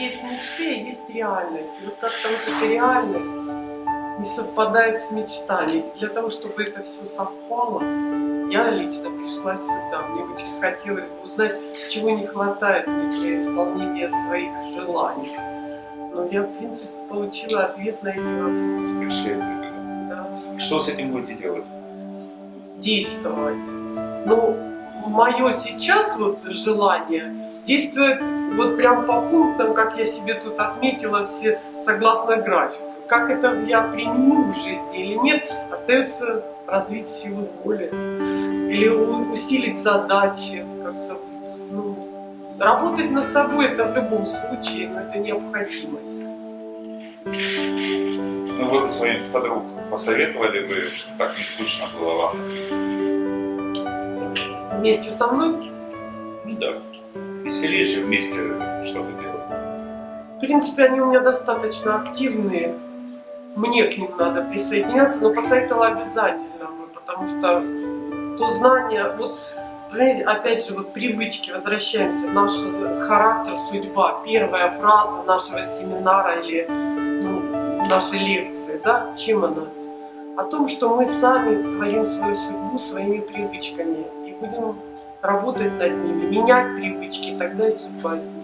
есть мечты, а есть реальность. И вот как-то вот эта реальность не совпадает с мечтами. Для того, чтобы это все совпало, я лично пришла сюда. Мне очень хотелось бы узнать, чего не хватает мне для исполнения своих желаний. Но я, в принципе, получила ответ на эти вопросы. Да. Что с этим будете делать? Действовать. Ну, мое сейчас вот желание действует вот прям по пунктам, как я себе тут отметила, все согласно графику. Как это я применю в жизни или нет, остается развить силу воли или усилить задачи. Ну, работать над собой это в любом случае, но это необходимость. Ну бы своим подруг посоветовали бы, что так не скучно было вам? Вместе со мной Ну да. Веселее же вместе что-то делать. В принципе, они у меня достаточно активные. Мне к ним надо присоединяться, но посоветовала обязательно бы, потому что то знание, вот, понимаете, опять же, вот привычки, возвращаемся, наш характер, судьба, первая фраза нашего семинара или ну, нашей лекции, да, чем она? О том, что мы сами творим свою судьбу своими привычками будем работать над ними, менять привычки, тогда и судьба изменится.